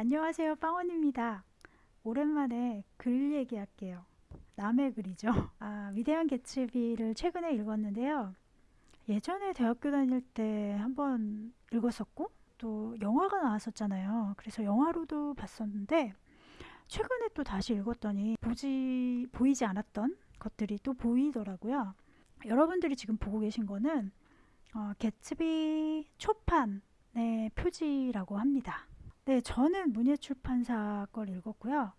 안녕하세요 빵원입니다. 오랜만에 글 얘기할게요. 남의 글이죠. 아, 위대한 개츠비를 최근에 읽었는데요. 예전에 대학교 다닐 때 한번 읽었었고 또 영화가 나왔었잖아요. 그래서 영화로도 봤었는데 최근에 또 다시 읽었더니 보지 보이지 않았던 것들이 또 보이더라고요. 여러분들이 지금 보고 계신 거는 어, 개츠비 초판의 표지라고 합니다 네, 저는 문예출판사 걸 읽었고요.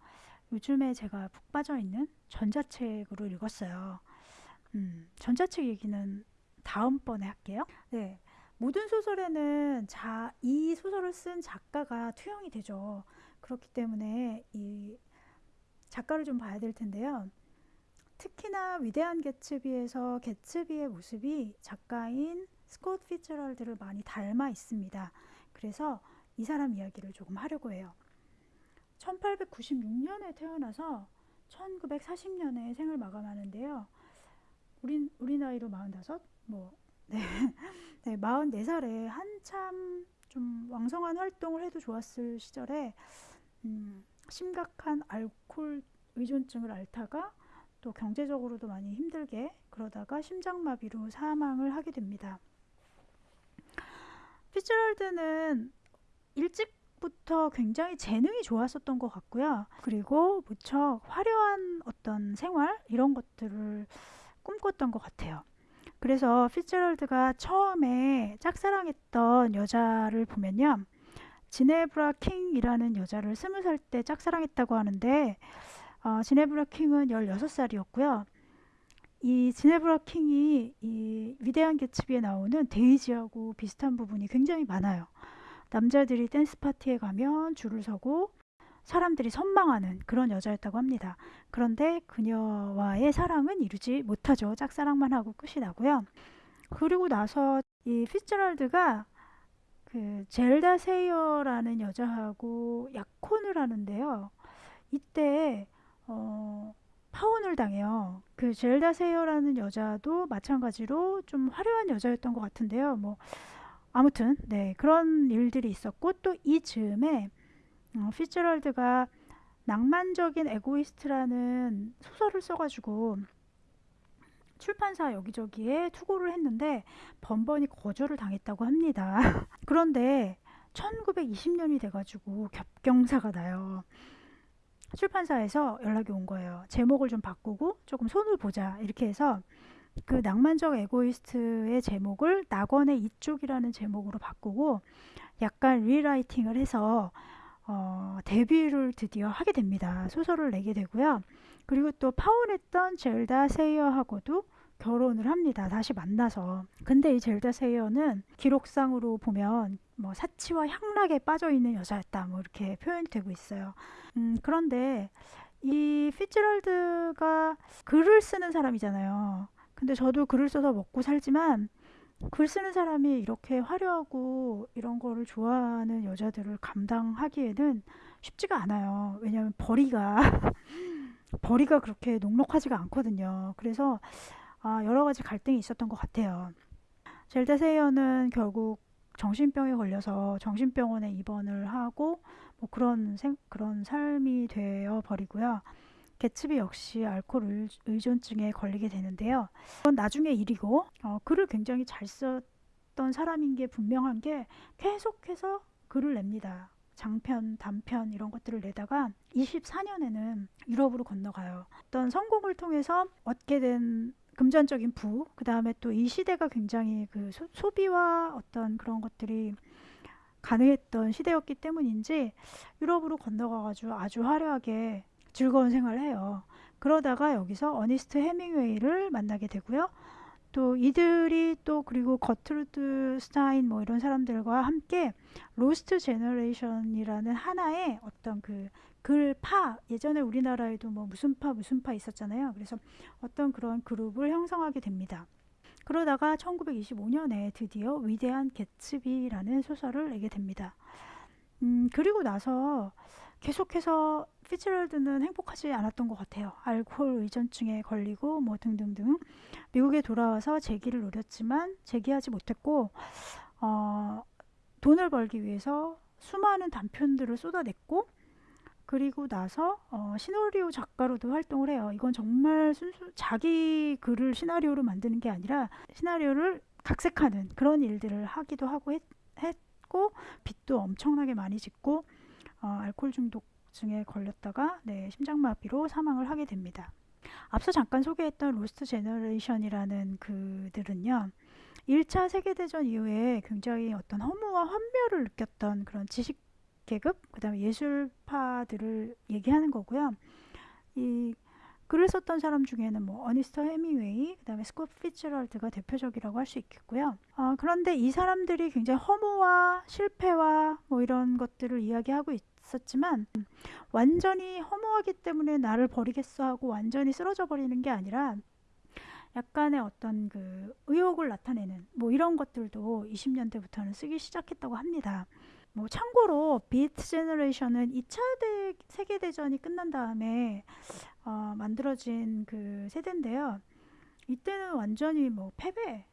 요즘에 제가 푹 빠져 있는 전자책으로 읽었어요. 음, 전자책 얘기는 다음번에 할게요. 네, 모든 소설에는 자, 이 소설을 쓴 작가가 투영이 되죠. 그렇기 때문에 이 작가를 좀 봐야 될 텐데요. 특히나 위대한 개츠비에서 개츠비의 모습이 작가인 스콧 피츠럴드를 많이 닮아 있습니다. 그래서 이 사람 이야기를 조금 하려고 해요. 1896년에 태어나서 1940년에 생을 마감하는데요. 우리, 우리 나이로 45? 뭐, 네. 네, 44살에 한참 좀 왕성한 활동을 해도 좋았을 시절에, 음, 심각한 알코올 의존증을 앓다가 또 경제적으로도 많이 힘들게 그러다가 심장마비로 사망을 하게 됩니다. 피츠럴드는 일찍부터 굉장히 재능이 좋았었던 것 같고요. 그리고 무척 화려한 어떤 생활 이런 것들을 꿈꿨던 것 같아요. 그래서 피츠럴드가 처음에 짝사랑했던 여자를 보면요. 지네브라 킹이라는 여자를 스무 살 때 짝사랑했다고 하는데 어, 지네브라 킹은 16살이었고요. 이 지네브라 킹이 이 위대한 개츠비에 나오는 데이지하고 비슷한 부분이 굉장히 많아요. 남자들이 댄스 파티에 가면 줄을 서고 사람들이 선망하는 그런 여자였다고 합니다. 그런데 그녀와의 사랑은 이루지 못하죠. 짝사랑만 하고 끝이 나고요. 그리고 나서 이 피츠럴드가 그 젤다 세이어라는 여자하고 약혼을 하는데요. 이때 어, 파혼을 당해요. 그 젤다 세이어라는 여자도 마찬가지로 좀 화려한 여자였던 것 같은데요. 뭐 아무튼 네 그런 일들이 있었고 또 이 즈음에 어, 피츠럴드가 낭만적인 에고이스트라는 소설을 써가지고 출판사 여기저기에 투고를 했는데 번번이 거절을 당했다고 합니다. 그런데 1920년이 돼가지고 겹경사가 나요. 출판사에서 연락이 온 거예요. 제목을 좀 바꾸고 조금 손을 보자 이렇게 해서 그 낭만적 에고이스트의 제목을 낙원의 이쪽이라는 제목으로 바꾸고 약간 리라이팅을 해서 어, 데뷔를 드디어 하게 됩니다. 소설을 내게 되고요. 그리고 또 파혼했던 젤다 세이어하고도 결혼을 합니다. 다시 만나서. 근데 이 젤다 세이어는 기록상으로 보면 뭐 사치와 향락에 빠져 있는 여자였다. 뭐 이렇게 표현되고 있어요. 음, 그런데 이 피츠럴드가 글을 쓰는 사람이잖아요. 근데 저도 글을 써서 먹고 살지만 글 쓰는 사람이 이렇게 화려하고 이런 거를 좋아하는 여자들을 감당하기에는 쉽지가 않아요. 왜냐하면 벌이가 벌이가 그렇게 녹록하지가 않거든요. 그래서 아, 여러 가지 갈등이 있었던 것 같아요. 젤다 세이어는 결국 정신병에 걸려서 정신병원에 입원을 하고 뭐 그런 생, 그런 삶이 되어 버리고요. 개츠비 역시 알코올 의존증에 걸리게 되는데요. 그건 나중에 일이고 어, 글을 굉장히 잘 썼던 사람인 게 분명한 게 계속해서 글을 냅니다. 장편, 단편 이런 것들을 내다가 24년에는 유럽으로 건너가요. 어떤 성공을 통해서 얻게 된 금전적인 부, 그 다음에 또 이 시대가 굉장히 그 소, 소비와 어떤 그런 것들이 가능했던 시대였기 때문인지 유럽으로 건너가가지고 아주 화려하게 즐거운 생활을 해요. 그러다가 여기서 어니스트 헤밍웨이를 만나게 되고요. 또 이들이 또 그리고 거트루드 스타인 뭐 이런 사람들과 함께 Lost Generation이라는 하나의 어떤 그 글파 예전에 우리나라에도 뭐 무슨 파 무슨 파 있었잖아요. 그래서 어떤 그런 그룹을 형성하게 됩니다. 그러다가 1925년에 드디어 위대한 개츠비라는 소설을 내게 됩니다. 음, 그리고 나서 계속해서 피츠럴드는 행복하지 않았던 것 같아요. 알코올 의존증에 걸리고 뭐 등등등 미국에 돌아와서 재기를 노렸지만 재기하지 못했고 어, 돈을 벌기 위해서 수많은 단편들을 쏟아냈고 그리고 나서 어, 시나리오 작가로도 활동을 해요. 이건 정말 순수 자기 글을 시나리오로 만드는 게 아니라 시나리오를 각색하는 그런 일들을 하기도 하고 했, 고 빚도 엄청나게 많이 짓고 어, 알코올 중독증에 걸렸다가 네, 심장마비로 사망을 하게 됩니다. 앞서 잠깐 소개했던 로스트 제너레이션이라는 그들은요. 1차 세계대전 이후에 굉장히 어떤 허무와 환멸을 느꼈던 그런 지식 계급, 그 다음에 예술파들을 얘기하는 거고요. 이 글을 썼던 사람 중에는 뭐 어니스트 헤밍웨이, 그 다음에 스콧 피츠제럴드가 대표적이라고 할 수 있겠고요. 어, 그런데 이 사람들이 굉장히 허무와 실패와 뭐 이런 것들을 이야기하고 있 었지만 완전히 허무하기 때문에 나를 버리겠어 하고 완전히 쓰러져 버리는 게 아니라 약간의 어떤 그 의욕을 나타내는 뭐 이런 것들도 20년대부터는 쓰기 시작했다고 합니다. 뭐 참고로 비트 제너레이션은 2차 대, 세계대전이 끝난 다음에 어, 만들어진 그 세대인데요. 이때는 완전히 뭐 패배,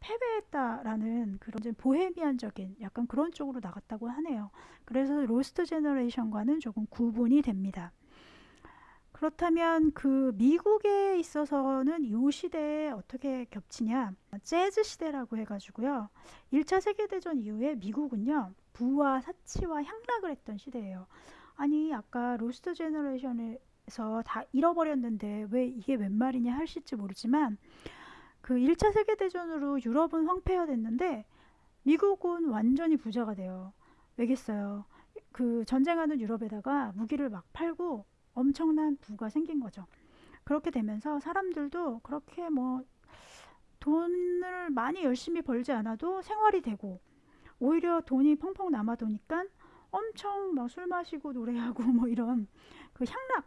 패배했다라는 그런 보헤미안적인 약간 그런 쪽으로 나갔다고 하네요. 그래서 로스트 제너레이션과는 조금 구분이 됩니다. 그렇다면 그 미국에 있어서는 이 시대에 어떻게 겹치냐? 재즈 시대라고 해가지고요. 1차 세계대전 이후에 미국은요, 부와 사치와 향락을 했던 시대예요. 아니, 아까 로스트 제너레이션에서 다 잃어버렸는데 왜 이게 웬 말이냐 하실지 모르지만 그 1차 세계대전으로 유럽은 황폐화 됐는데 미국은 완전히 부자가 돼요. 왜겠어요? 그 전쟁하는 유럽에다가 무기를 막 팔고 엄청난 부가 생긴 거죠. 그렇게 되면서 사람들도 그렇게 뭐 돈을 많이 열심히 벌지 않아도 생활이 되고 오히려 돈이 펑펑 남아도니까 엄청 막 술 마시고 노래하고 뭐 이런 그 향락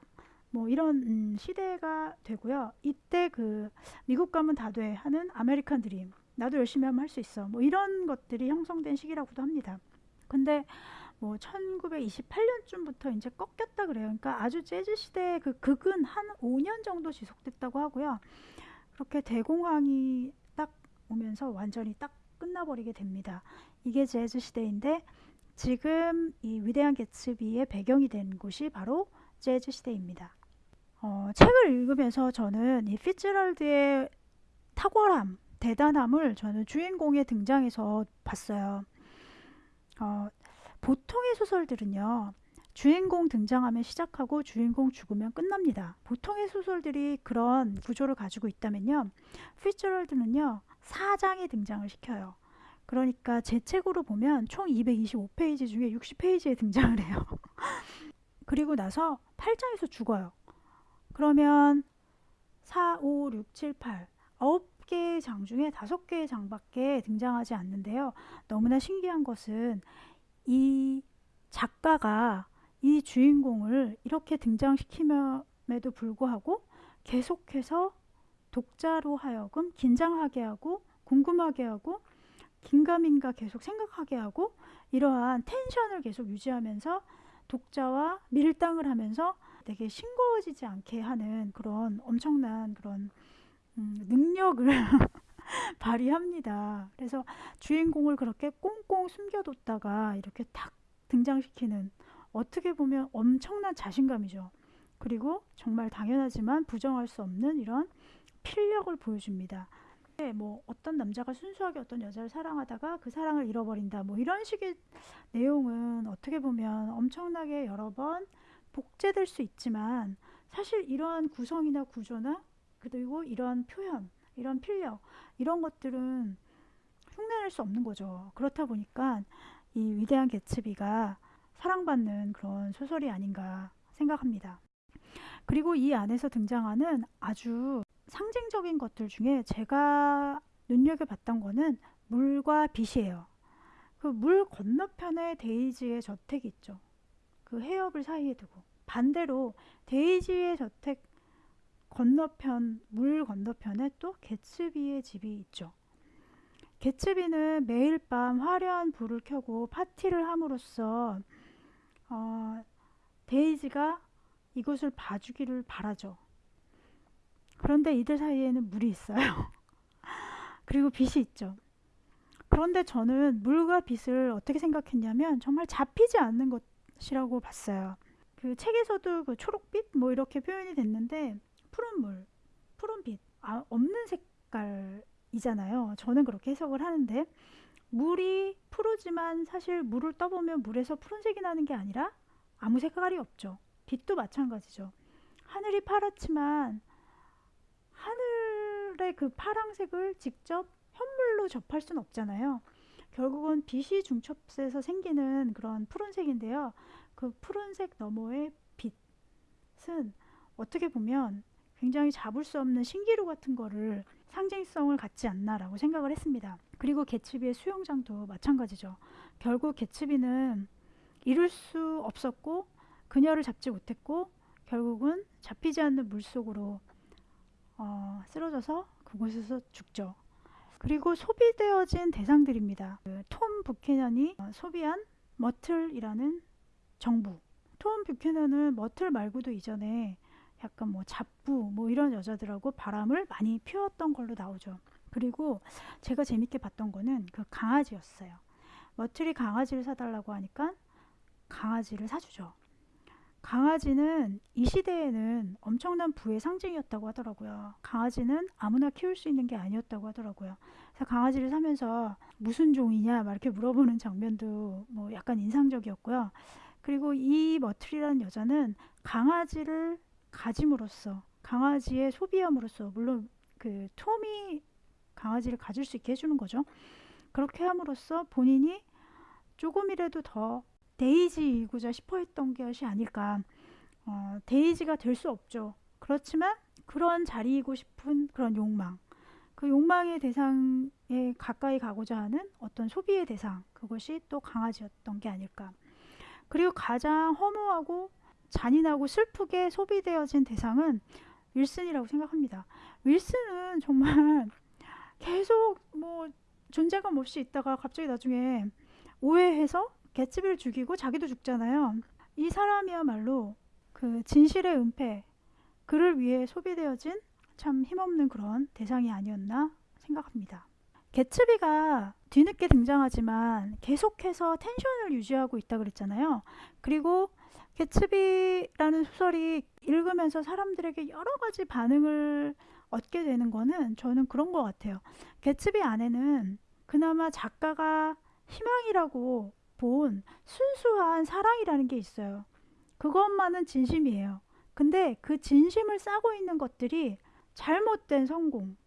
뭐 이런 음 시대가 되고요. 이때 그 미국 가면 다 돼 하는 아메리칸 드림 나도 열심히 하면 할 수 있어 뭐 이런 것들이 형성된 시기라고도 합니다. 근데 뭐 1928년쯤부터 이제 꺾였다 그래요. 그러니까 아주 재즈 시대의 그 극은 한 5년 정도 지속됐다고 하고요. 그렇게 대공황이 딱 오면서 완전히 딱 끝나버리게 됩니다. 이게 재즈 시대인데 지금 이 위대한 개츠비의 배경이 된 곳이 바로 재즈 시대입니다. 어, 책을 읽으면서 저는 이 피츠럴드의 탁월함, 대단함을 저는 주인공의 등장에서 봤어요. 어, 보통의 소설들은요. 주인공 등장하면 시작하고 주인공 죽으면 끝납니다. 보통의 소설들이 그런 구조를 가지고 있다면요. 피츠럴드는요. 4장에 등장을 시켜요. 그러니까 제 책으로 보면 총 225페이지 중에 60페이지에 등장을 해요. 그리고 나서 8장에서 죽어요. 그러면 4, 5, 6, 7, 8 9개의 장 중에 5개의 장밖에 등장하지 않는데요. 너무나 신기한 것은 이 작가가 이 주인공을 이렇게 등장시킴에도 불구하고 계속해서 독자로 하여금 긴장하게 하고 궁금하게 하고 긴가민가 계속 생각하게 하고 이러한 텐션을 계속 유지하면서 독자와 밀당을 하면서 되게 싱거워지지 않게 하는 그런 엄청난 그런 음, 능력을 발휘합니다. 그래서 주인공을 그렇게 꽁꽁 숨겨뒀다가 이렇게 탁 등장시키는 어떻게 보면 엄청난 자신감이죠. 그리고 정말 당연하지만 부정할 수 없는 이런 필력을 보여줍니다. 네, 뭐 어떤 남자가 순수하게 어떤 여자를 사랑하다가 그 사랑을 잃어버린다 뭐 이런 식의 내용은 어떻게 보면 엄청나게 여러 번 복제될 수 있지만 사실 이러한 구성이나 구조나 그리고 이러한 표현 이런 필력 이런 것들은 흉내낼 수 없는 거죠. 그렇다 보니까 이 위대한 개츠비가 사랑받는 그런 소설이 아닌가 생각합니다. 그리고 이 안에서 등장하는 아주 상징적인 것들 중에 제가 눈여겨봤던 거는 물과 빛이에요. 그 물 건너편에 데이지의 저택이 있죠. 그 해협을 사이에 두고 반대로 데이지의 저택 건너편 물 건너편에 또 개츠비의 집이 있죠. 개츠비는 매일 밤 화려한 불을 켜고 파티를 함으로써 어, 데이지가 이곳을 봐주기를 바라죠. 그런데 이들 사이에는 물이 있어요. 그리고 빛이 있죠. 그런데 저는 물과 빛을 어떻게 생각했냐면 정말 잡히지 않는 것 이라고 봤어요. 그 책에서도 그 초록빛 뭐 이렇게 표현이 됐는데 푸른 물, 푸른 빛, 아, 없는 색깔이잖아요. 저는 그렇게 해석을 하는데 물이 푸르지만 사실 물을 떠보면 물에서 푸른색이 나는 게 아니라 아무 색깔이 없죠. 빛도 마찬가지죠. 하늘이 파랗지만 하늘의 그 파랑색을 직접 현물로 접할 수는 없잖아요. 결국은 빛이 중첩돼서 생기는 그런 푸른색인데요. 그 푸른색 너머의 빛은 어떻게 보면 굉장히 잡을 수 없는 신기루 같은 거를 상징성을 갖지 않나라고 생각을 했습니다. 그리고 개츠비의 수영장도 마찬가지죠. 결국 개츠비는 이룰 수 없었고 그녀를 잡지 못했고 결국은 잡히지 않는 물속으로 어, 쓰러져서 그곳에서 죽죠. 그리고 소비되어진 대상들입니다. 그톰 부캐넌이 어, 소비한 머틀이라는 정부. 톰 뷰캐넌은 머틀 말고도 이전에 약간 뭐 잡부 뭐 이런 여자들하고 바람을 많이 피웠던 걸로 나오죠. 그리고 제가 재밌게 봤던 거는 그 강아지였어요. 머틀이 강아지를 사달라고 하니까 강아지를 사주죠. 강아지는 이 시대에는 엄청난 부의 상징이었다고 하더라고요. 강아지는 아무나 키울 수 있는 게 아니었다고 하더라고요. 그래서 강아지를 사면서 무슨 종이냐 막 이렇게 물어보는 장면도 뭐 약간 인상적이었고요. 그리고 이 머틀이라는 여자는 강아지를 가짐으로써 강아지의 소비함으로써 물론 그 톰이 강아지를 가질 수 있게 해주는 거죠. 그렇게 함으로써 본인이 조금이라도 더 데이지이고자 싶어 했던 것이 아닐까. 어, 데이지가 될 수 없죠. 그렇지만 그런 자리이고 싶은 그런 욕망. 그 욕망의 대상에 가까이 가고자 하는 어떤 소비의 대상. 그것이 또 강아지였던 게 아닐까. 그리고 가장 허무하고 잔인하고 슬프게 소비되어진 대상은 윌슨이라고 생각합니다. 윌슨은 정말 계속 뭐 존재감 없이 있다가 갑자기 나중에 오해해서 개츠비를 죽이고 자기도 죽잖아요. 이 사람이야말로 그 진실의 은폐, 그를 위해 소비되어진 참 힘없는 그런 대상이 아니었나 생각합니다. 개츠비가 뒤늦게 등장하지만 계속해서 텐션을 유지하고 있다 그랬잖아요. 그리고 개츠비라는 소설이 읽으면서 사람들에게 여러 가지 반응을 얻게 되는 거는 저는 그런 것 같아요. 개츠비 안에는 그나마 작가가 희망이라고 본 순수한 사랑이라는 게 있어요. 그것만은 진심이에요. 근데 그 진심을 싸고 있는 것들이 잘못된 성공,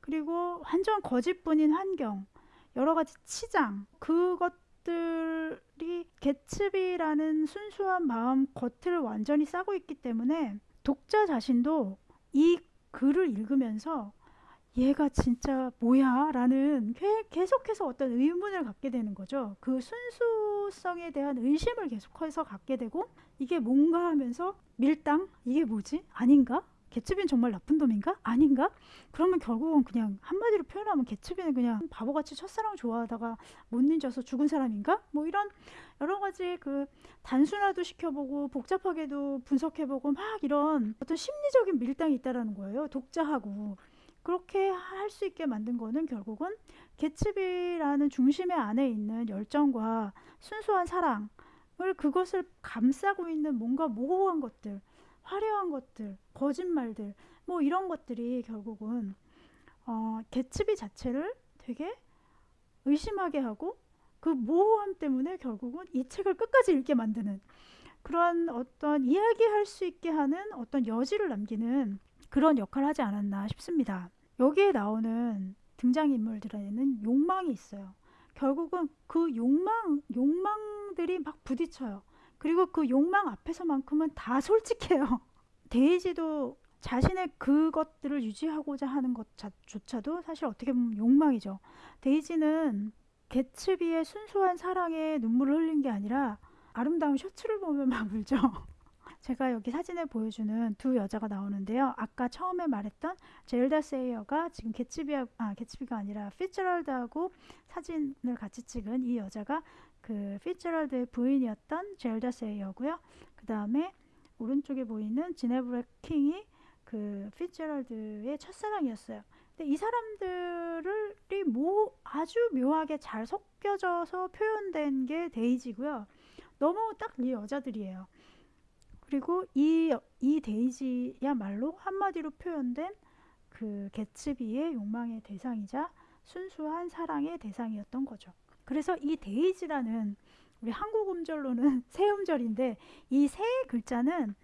그리고 완전 거짓뿐인 환경, 여러 가지 치장, 그것들이 개츠비라는 순수한 마음 겉을 완전히 싸고 있기 때문에 독자 자신도 이 글을 읽으면서 얘가 진짜 뭐야? 라는 계속해서 어떤 의문을 갖게 되는 거죠. 그 순수성에 대한 의심을 계속해서 갖게 되고 이게 뭔가 하면서 밀당? 이게 뭐지? 아닌가? 개츠비는 정말 나쁜 놈인가? 아닌가? 그러면 결국은 그냥 한마디로 표현하면 개츠비는 그냥 바보같이 첫사랑 좋아하다가 못 잊어서 죽은 사람인가? 뭐 이런 여러 가지 그 단순화도 시켜보고 복잡하게도 분석해보고 막 이런 어떤 심리적인 밀당이 있다라는 거예요. 독자하고. 그렇게 할 수 있게 만든 거는 결국은 개츠비라는 중심의 안에 있는 열정과 순수한 사랑을 그것을 감싸고 있는 뭔가 모호한 것들, 화려한 것들, 거짓말들, 뭐 이런 것들이 결국은 어, 개츠비 자체를 되게 의심하게 하고 그 모호함 때문에 결국은 이 책을 끝까지 읽게 만드는 그런 어떤 이야기할 수 있게 하는 어떤 여지를 남기는 그런 역할을 하지 않았나 싶습니다. 여기에 나오는 등장인물들에는 욕망이 있어요. 결국은 그 욕망, 욕망들이 막 부딪혀요. 그리고 그 욕망 앞에서만큼은 다 솔직해요. 데이지도 자신의 그것들을 유지하고자 하는 것조차도 사실 어떻게 보면 욕망이죠. 데이지는 개츠비의 순수한 사랑에 눈물을 흘린 게 아니라 아름다운 셔츠를 보면 막 울죠. 제가 여기 사진에 보여주는 두 여자가 나오는데요. 아까 처음에 말했던 제일다 세이어가 지금 개츠비아 아 개츠비가 아니라 피츠럴드하고 사진을 같이 찍은 이 여자가 그 피츠제럴드의 부인이었던 젤다 세이어고요. 그 다음에 오른쪽에 보이는 지네브라 킹이 그 피츠제럴드의 첫사랑이었어요. 근데 이 사람들이 뭐 아주 묘하게 잘 섞여져서 표현된 게 데이지고요. 너무 딱 이 여자들이에요. 그리고 이, 이 데이지야말로 한마디로 표현된 그 개츠비의 욕망의 대상이자 순수한 사랑의 대상이었던 거죠. 그래서 이 데이지라는 우리 한국 음절로는 새 음절인데 이 새 글자는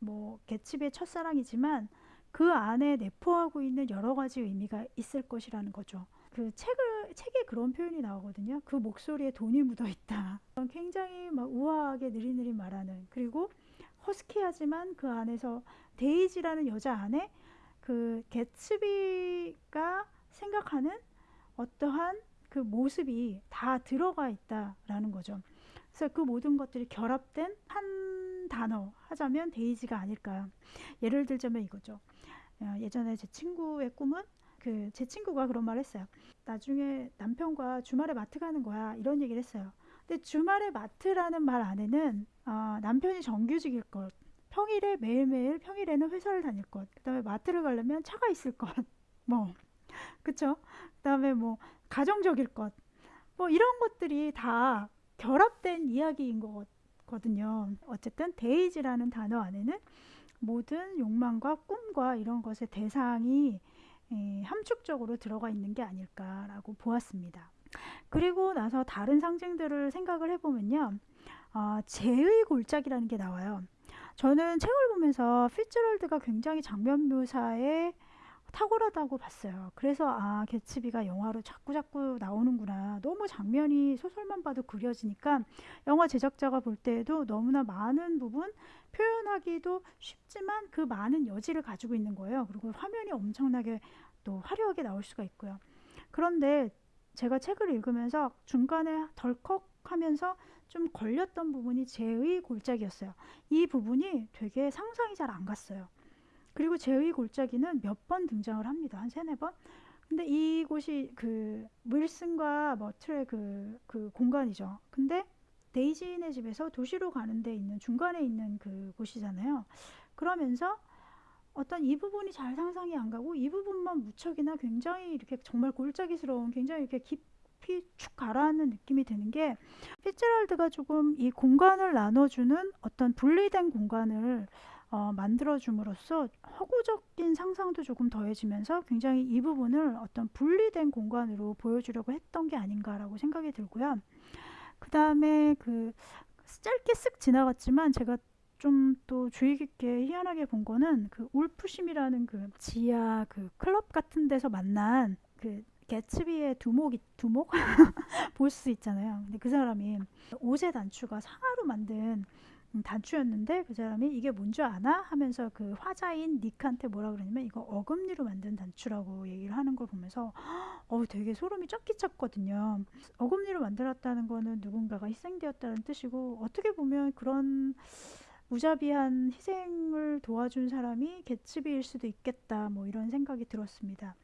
뭐 개츠비의 첫사랑이지만 그 안에 내포하고 있는 여러 가지 의미가 있을 것이라는 거죠. 그 책을 책에 그런 표현이 나오거든요. 그 목소리에 돈이 묻어 있다. 굉장히 막 우아하게 느리느리 말하는 그리고 허스키하지만 그 안에서 데이지라는 여자 안에 그 개츠비가 생각하는 어떠한 그 모습이 다 들어가 있다라는 거죠. 그래서 그 모든 것들이 결합된 한 단어 하자면 데이지가 아닐까. 예를 들자면 이거죠. 어, 예전에 제 친구의 꿈은 그 제 친구가 그런 말 했어요. 나중에 남편과 주말에 마트 가는 거야. 이런 얘기를 했어요. 근데 주말에 마트라는 말 안에는 어, 남편이 정규직일 것, 평일에 매일매일 평일에는 회사를 다닐 것, 그 다음에 마트를 가려면 차가 있을 것, 뭐 그쵸? 그 다음에 뭐 가정적일 것, 뭐 이런 것들이 다 결합된 이야기인 거거든요. 어쨌든 데이지라는 단어 안에는 모든 욕망과 꿈과 이런 것의 대상이 예, 함축적으로 들어가 있는 게 아닐까라고 보았습니다. 그리고 나서 다른 상징들을 생각을 해보면요. 어, 재의 골짜기라는 게 나와요. 저는 책을 보면서 피츠럴드가 굉장히 장면 묘사에 탁월하다고 봤어요. 그래서 아 개츠비가 영화로 자꾸 자꾸 나오는구나. 너무 장면이 소설만 봐도 그려지니까 영화 제작자가 볼 때에도 너무나 많은 부분 표현하기도 쉽지만 그 많은 여지를 가지고 있는 거예요. 그리고 화면이 엄청나게 또 화려하게 나올 수가 있고요. 그런데 제가 책을 읽으면서 중간에 덜컥 하면서 좀 걸렸던 부분이 제의 골짜기였어요. 이 부분이 되게 상상이 잘 안 갔어요. 그리고 제의 골짜기는 몇 번 등장을 합니다. 한 세네 번. 근데 이곳이 그 윌슨과 머틀의 그, 그 공간이죠. 근데 데이지네 집에서 도시로 가는 데 있는 중간에 있는 그 곳이잖아요. 그러면서 어떤 이 부분이 잘 상상이 안 가고 이 부분만 무척이나 굉장히 이렇게 정말 골짜기스러운 굉장히 이렇게 깊 이 축 가라앉는 느낌이 드는 게 피츠럴드가 조금 이 공간을 나눠주는 어떤 분리된 공간을 어, 만들어줌으로써 허구적인 상상도 조금 더해지면서 굉장히 이 부분을 어떤 분리된 공간으로 보여주려고 했던 게 아닌가라고 생각이 들고요. 그 다음에 그 짧게 쓱 지나갔지만 제가 좀 또 주의 깊게 희한하게 본 거는 그 울프심이라는 그 지하 그 클럽 같은 데서 만난 그 개츠비의 두목이 두목 볼 수 있잖아요. 근데 그 사람이 오제 단추가 상하로 만든 음, 단추였는데 그 사람이 이게 뭔지 아나 하면서 그 화자인 닉한테 뭐라 그러냐면 이거 어금니로 만든 단추라고 얘기를 하는 걸 보면서 어 되게 소름이 쫙 끼쳤거든요. 어금니로 만들었다는 거는 누군가가 희생되었다는 뜻이고 어떻게 보면 그런 무자비한 희생을 도와준 사람이 개츠비일 수도 있겠다 뭐 이런 생각이 들었습니다.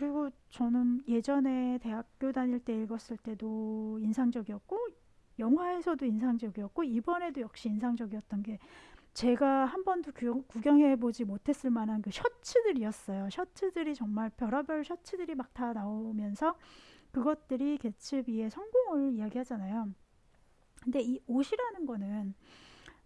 그리고 저는 예전에 대학교 다닐 때 읽었을 때도 인상적이었고 영화에서도 인상적이었고 이번에도 역시 인상적이었던 게 제가 한 번도 구경해 보지 못했을 만한 그 셔츠들이었어요. 셔츠들이 정말 별의별 셔츠들이 막 다 나오면서 그것들이 개츠비의 성공을 이야기하잖아요. 근데 이 옷이라는 거는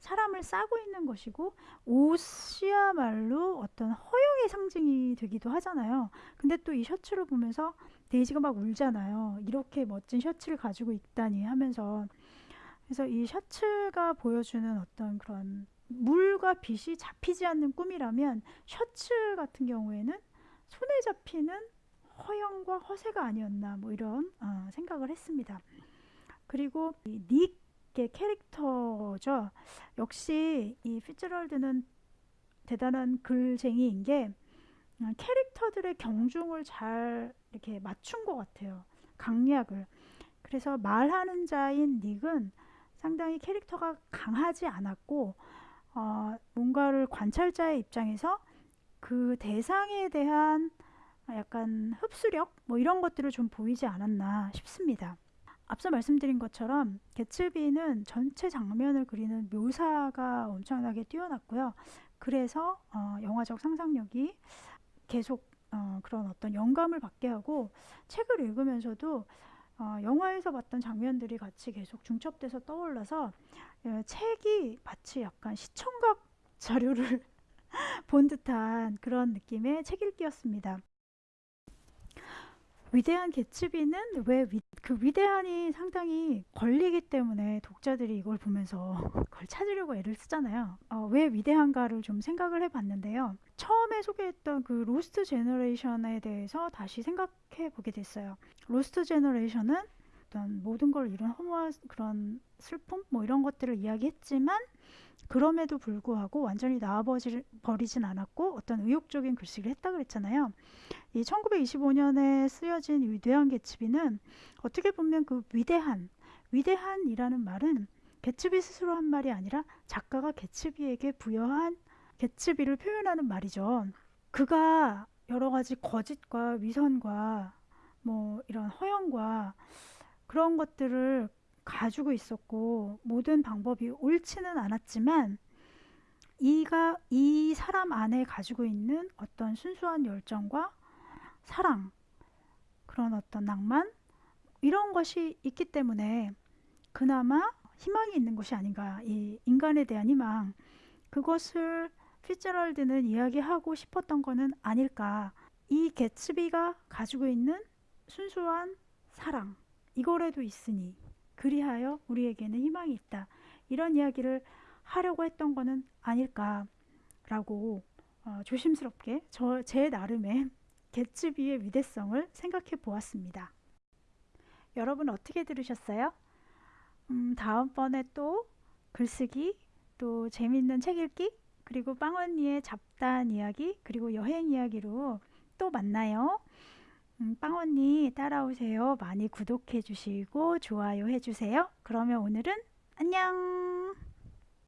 사람을 싸고 있는 것이고 옷이야말로 어떤 허영의 상징이 되기도 하잖아요. 근데 또 이 셔츠를 보면서 데이지가 막 울잖아요. 이렇게 멋진 셔츠를 가지고 있다니 하면서 그래서 이 셔츠가 보여주는 어떤 그런 물과 빛이 잡히지 않는 꿈이라면 셔츠 같은 경우에는 손에 잡히는 허영과 허세가 아니었나 뭐 이런 어, 생각을 했습니다. 그리고 이닉 의 캐릭터죠. 역시 이 피츠럴드는 대단한 글쟁이인 게 어, 캐릭터들의 경중을 잘 이렇게 맞춘 것 같아요. 강약을. 그래서 말하는 자인 닉은 상당히 캐릭터가 강하지 않았고 어, 뭔가를 관찰자의 입장에서 그 대상에 대한 약간 흡수력 뭐 이런 것들을 좀 보이지 않았나 싶습니다. 앞서 말씀드린 것처럼 개츠비는 전체 장면을 그리는 묘사가 엄청나게 뛰어났고요. 그래서 어, 영화적 상상력이 계속 어, 그런 어떤 영감을 받게 하고 책을 읽으면서도 어, 영화에서 봤던 장면들이 같이 계속 중첩돼서 떠올라서 예, 책이 마치 약간 시청각 자료를 본 듯한 그런 느낌의 책 읽기였습니다. 위대한 개츠비는 왜 그 위대한이 상당히 걸리기 때문에 독자들이 이걸 보면서 그걸 찾으려고 애를 쓰잖아요. 어, 왜 위대한가를 좀 생각을 해봤는데요. 처음에 소개했던 그 로스트 제너레이션에 대해서 다시 생각해 보게 됐어요. 로스트 제너레이션은 어떤 모든 걸 이룬 허무한 그런 슬픔 뭐 이런 것들을 이야기했지만 그럼에도 불구하고 완전히 나와버리진 않았고 어떤 의욕적인 글쓰기를 했다 그랬잖아요. 이 1925년에 쓰여진 위대한 개츠비는 어떻게 보면 그 위대한, 위대한이라는 말은 개츠비 스스로 한 말이 아니라 작가가 개츠비에게 부여한 개츠비를 표현하는 말이죠. 그가 여러 가지 거짓과 위선과 뭐 이런 허영과 그런 것들을 가지고 있었고 모든 방법이 옳지는 않았지만 이가 이 사람 안에 가지고 있는 어떤 순수한 열정과 사랑 그런 어떤 낭만 이런 것이 있기 때문에 그나마 희망이 있는 것이 아닌가. 이 인간에 대한 희망. 그것을 피츠럴드는 이야기하고 싶었던 것은 아닐까. 이 개츠비가 가지고 있는 순수한 사랑 이거라도 있으니 그리하여 우리에게는 희망이 있다. 이런 이야기를 하려고 했던 것은 아닐까라고 어, 조심스럽게 저 제 나름의 개츠비의 위대성을 생각해 보았습니다. 여러분 어떻게 들으셨어요? 음, 다음번에 또 글쓰기, 또 재밌는 책 읽기, 그리고 빵언니의 잡다한 이야기, 그리고 여행 이야기로 또 만나요. 음, 빵언니 따라오세요. 많이 구독해 주시고 좋아요 해 주세요. 그러면 오늘은 안녕!